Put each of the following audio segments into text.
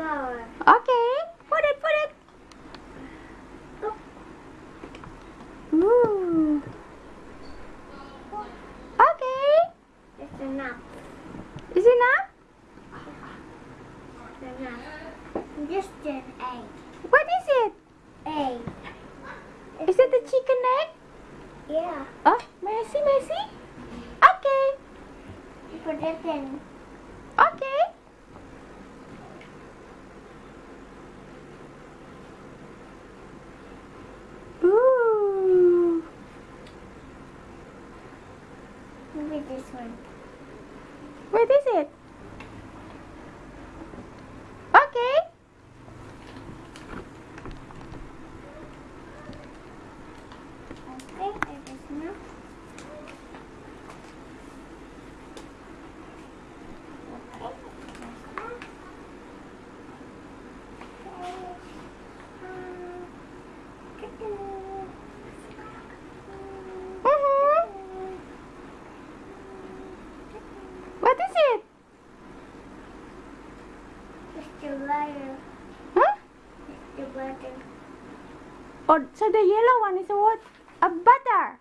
flower. Okay. What is it? Okay. Okay, it is now. Okay, it is now. Mhm. What is it? It's the water. Huh? It's the water. So the yellow one is a what? A butter.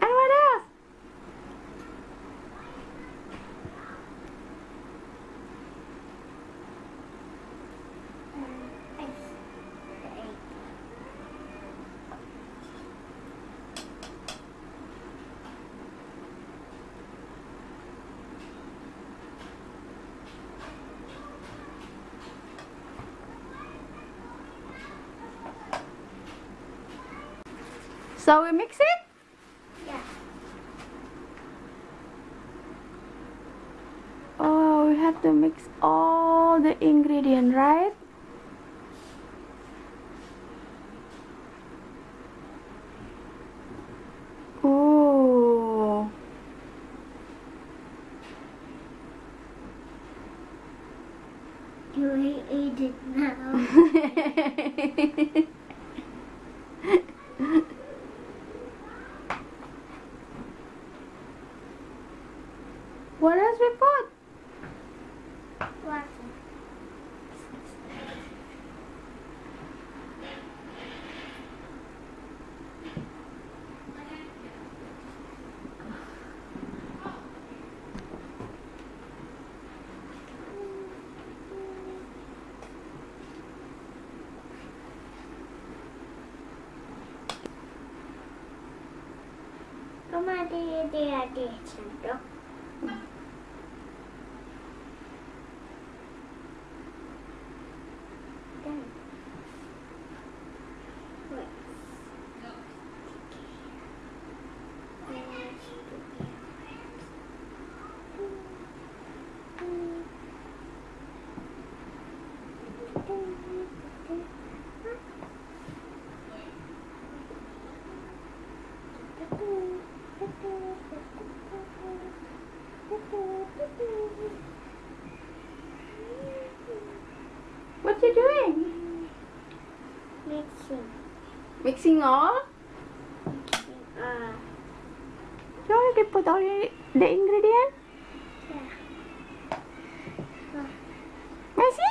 And what else? So we mix it? Yeah. Oh, we have to mix all the ingredient, right? Ooh. You will eat it now. what else we put? Water. Come on, dear, dear, dear, Sandro. Done. Wait. What you doing? Mixing. Mixing all? Uh, You already put all the ingredient? yeah. Messi?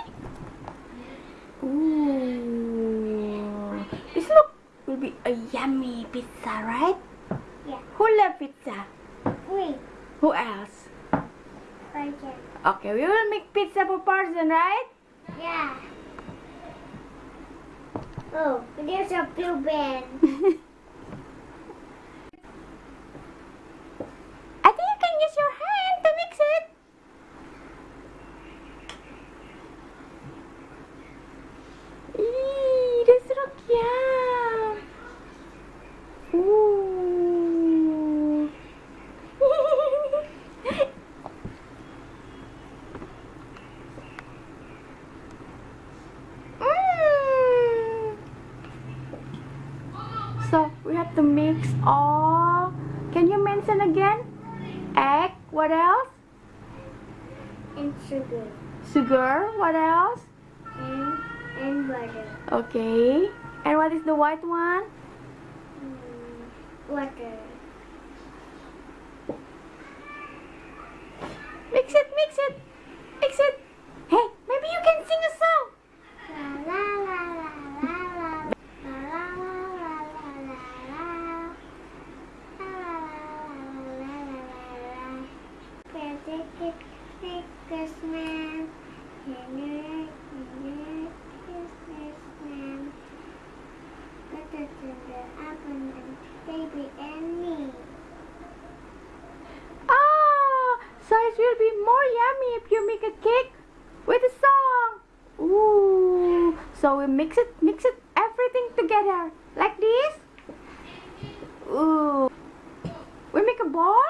Ooh. This look will be a yummy pizza, right? Yeah. Who love pizza? Wait. Who else? There. Okay, we will make pizza for person, right? Yeah. Oh, there's a blue band. I think you can use your hand to mix it. Eee, this look yum. Ooh. Mm. So we have to mix all. Can you mention again? Egg. What else? and sugar. Sugar. What else? And, and butter. Okay. And what is the white one? Mm, water. Mix it. Mix it. And baby and me. Ah, so it will be more yummy if you make a cake with a song. Ooh. So we mix it, mix it, everything together like this. Ooh. We make a ball.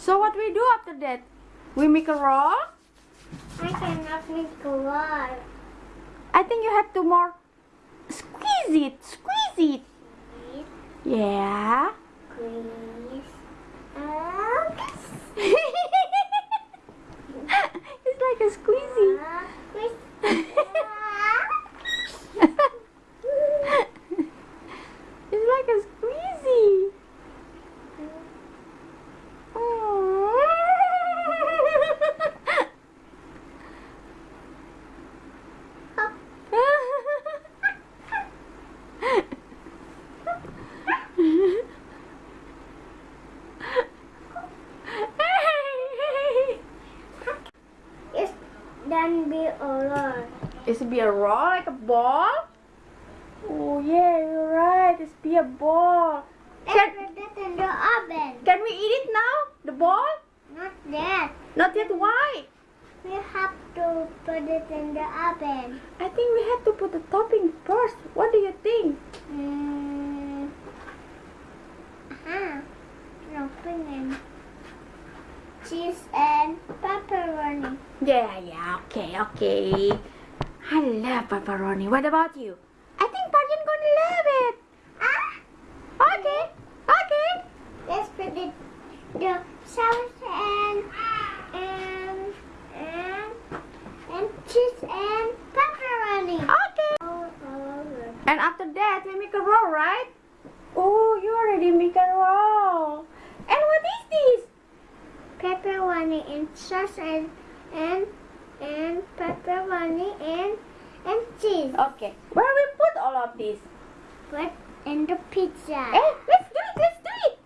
So what we do after that? We make a roll. I cannot make a wall. I think you have to more squeeze it, squeeze it. Yeah. Squeeze. It's like a squeezy. uh, squeeze. it's like a squeezy. It's done be alone. It be a roll like a ball? Oh yeah, you're right. It's be a ball. It in the oven. Can we eat it now? The ball? Not yet. Not yet. Why? We have to put it in the oven. I think we have to put the topping first. What do you think? Mm. Uh-huh. No, put cheese and pepperoni. Yeah, yeah. Okay, okay. I love pepperoni. What about you? I think Parjan gonna love it. Ah! Okay, okay. Let's put it the sauce and and and and cheese and pepperoni. Okay. And after that, we make a roll, right? Oh, you already make a roll. And what is this? Pepperoni and sauce and and and pepperoni and and cheese. Okay. Where we put all of this? Put in the pizza. Eh, let's do it. Let's do it.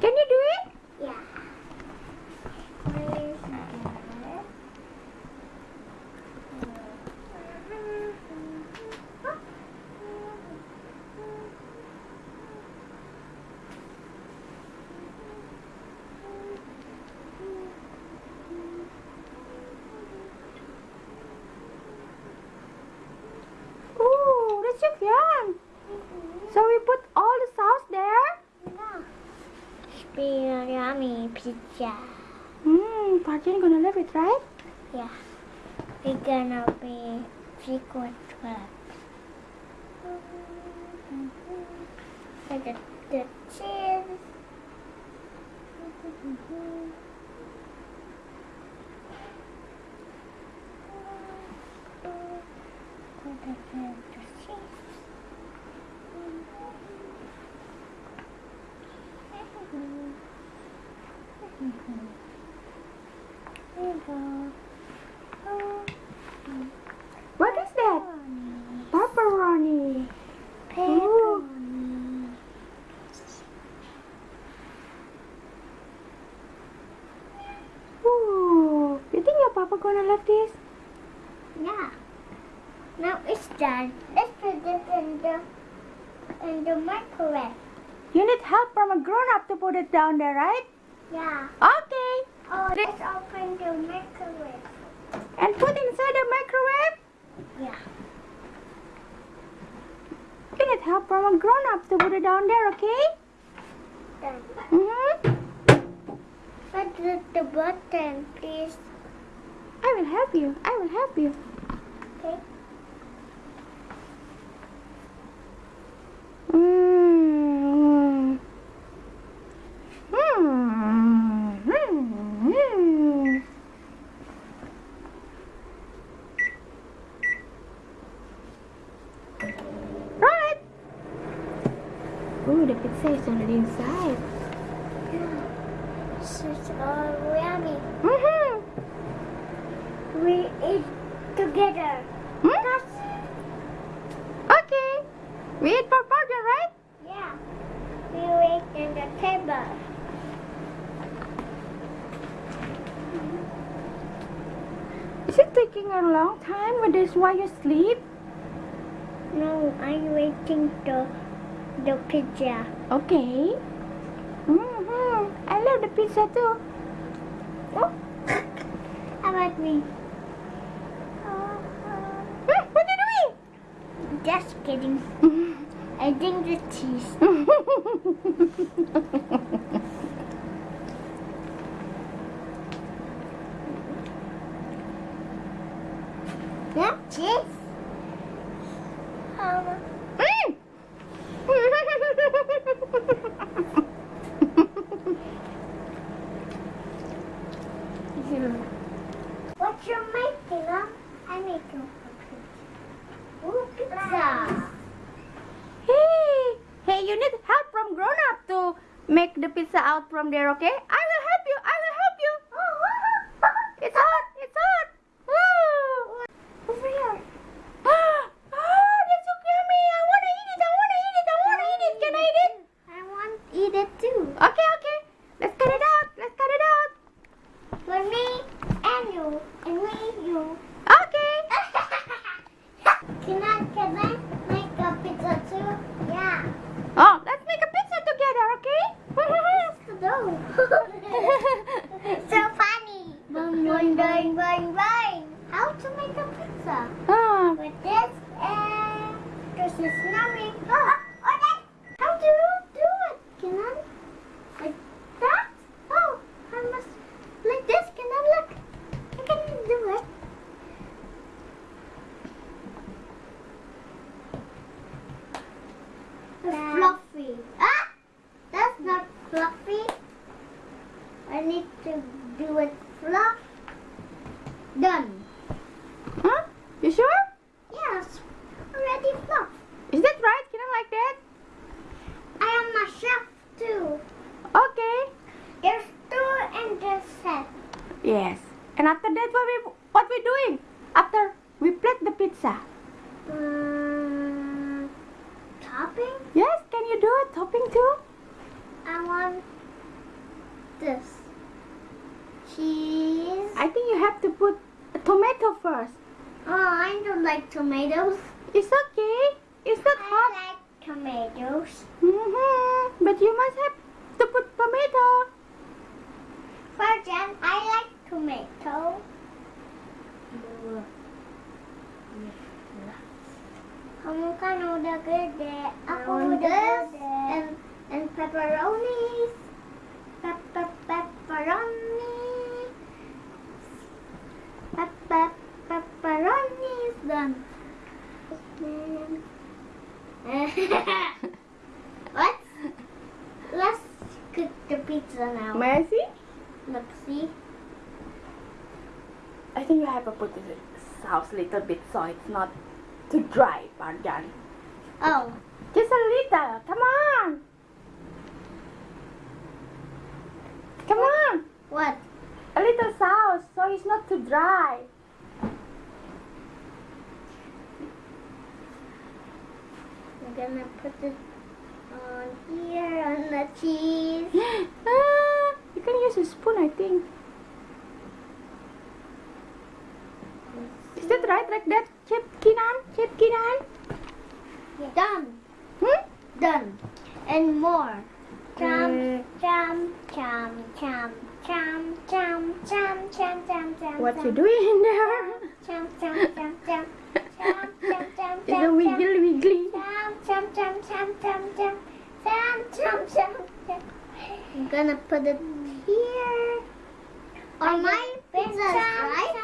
Can you do it? Yeah. Where is that? Ooh, that's so yum. So we put all the sauce there. Be yummy pizza. Hmm, Parjan gonna love it, right? Yeah. We're gonna be secret club. Look at the cheese. Put it in the cheese. Here you go. Oh, What is that? Pepperoni. pepperoni. Ooh. You think your papa gonna love this? Yeah. Now it's done. Let's put this in the in the microwave. You need help from a grown up to put it down there, right? Yeah. Okay. Oh, let's open the microwave. And put inside the microwave. Yeah. You need help from a grown up to put it down there, okay? Done. Mm-hmm. But the, the button, please. I will help you. I will help you. Okay. Mm. Mm. Mm. Right. Ooh, the pizza is already inside. Yeah. So it's all yummy. Mm-hmm. We eat together. Hmm? Okay. We eat for burger, right? Yeah. We wait in the table. Is it taking a long time with this while you sleep? No, I'm waiting the the pizza. Okay. Mm-hmm. I love the pizza too. Oh. How about me? Hmm, what are you Just kidding. I think the cheese. this. Cheese. I think you have to put a tomato first. Oh, I don't like tomatoes. It's okay. It's not I hot. like tomatoes. Mm-hmm. But you must have to put tomato. Virgin, I like tomato. Kamu kan udah gede, aku udah gede. And, and pepperonis. Pepper, pepperoni. Pepper, pepperonis. Done. what? Let's cook the pizza now. See? Look, see? I think you have to put the sauce a little bit so it's not too dry, Parjan. Oh, Just a little. Come on. Come on. What? A little sauce, so it's not too dry. I'm gonna put it on here on the cheese. ah, you can use a spoon, I think. Is that right, like that, Chef Kinan? Chef Kinan? Done. Hmm? Done. And more. Chum, Uh, chum, chum, chum, jump, jump. What you doing there? Jump, jump, wiggle, wiggly. I'm gonna put it here. On my pizza, right?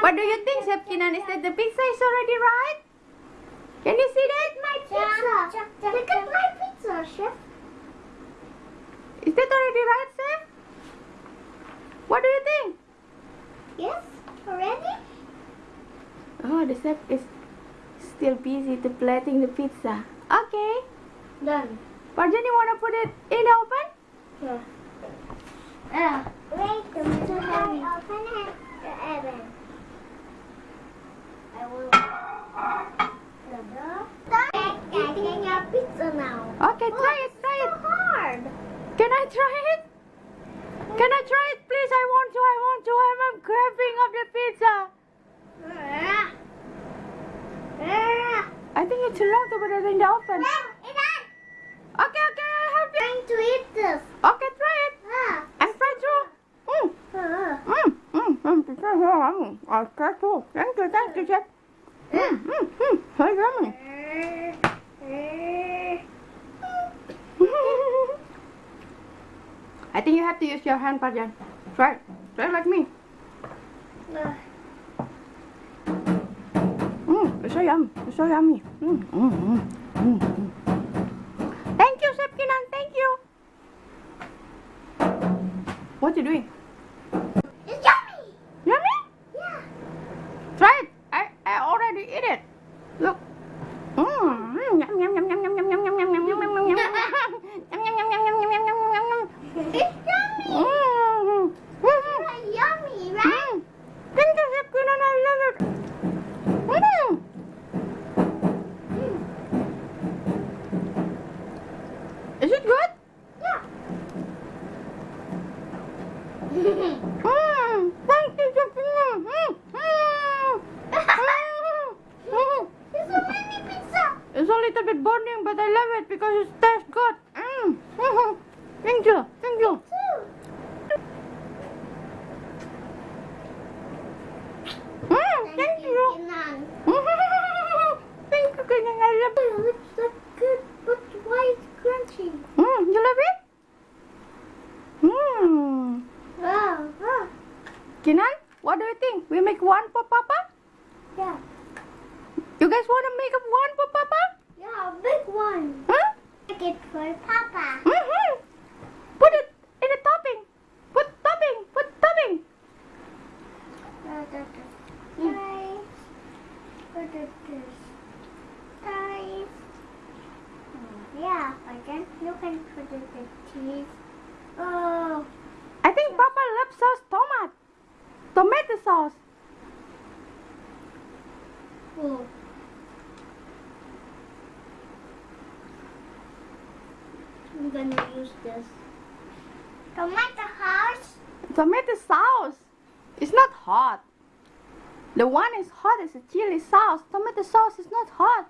What do you think, Chef Kinan? Is that the pizza is already right? Can you see that? My pizza. Look at my pizza, Chef. Is that already right, Sam? What do you think? Yes, already? Oh, the chef is still busy to plating the pizza. Okay. Done. Parjan, you want to put it in the oven? Yeah. Uh, wait, the heavy. Open it, the oven. I will. Stop eating your pizza now. Okay, try it, try it. So hard. Can I try it? Can I try it, please? I want to, I want to. I'm, I'm craving of the pizza. Ah. Ah. I think it's too long to put in the oven. No, it's not. Okay, okay, I'll help you. Trying to eat this. Okay, try it. Ah. I'm trying to. Mm, Ah. mm, mm, mm, pizza is. I'll try to. Thank you, thank you, chef. Mm, mm, mm, so yummy. I think you have to use your hand, Parjan. Try. Try like me. Mm, it's so yummy. It's so yummy. Mm, mm, mm, mm, mm. Thank you, Chef Kinan. Thank you. What are you doing? Sauce. Oh. I'm gonna use this. Tomato sauce. Tomato sauce. It's not hot. The one is hot is a chili sauce. Tomato sauce is not hot.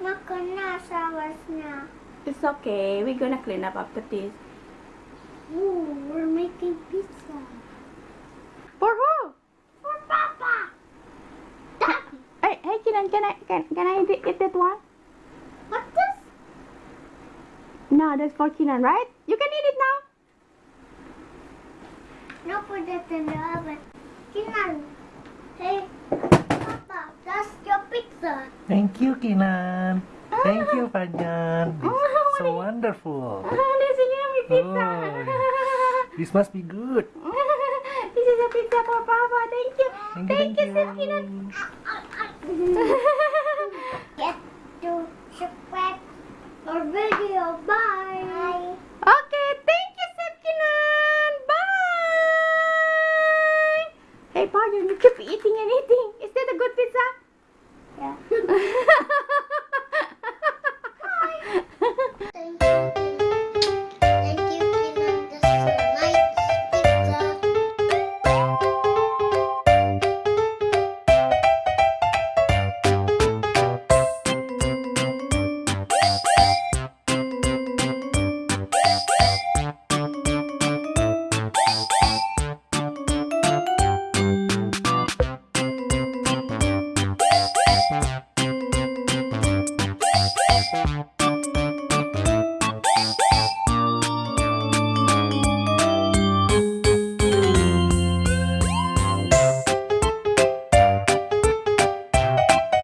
Mako na, sauce na. It's okay. We're gonna clean up after this. Ooh, we're making pizza. For who? For Papa. Daddy. Hey, hey, Kinan, can I can can I eat, eat that one? What's this? No, that's for Kinan, right? You can eat it now. No, put it in the oven. Kinan. Hey, Papa, that's your pizza. Thank you, Kinan. Thank you, Panjan. This Oh, so wonderful. this is yummy pizza. Oh, This must be good. Mm. This is a pizza for Papa. Thank you. Thank, thank you, thank you, you. Get to subscribe our video. Bye. Bye. Okay, thank you, Chef Kinan. Bye. Hey, Paul, you keep eating anything? Is that a good pizza? Yeah.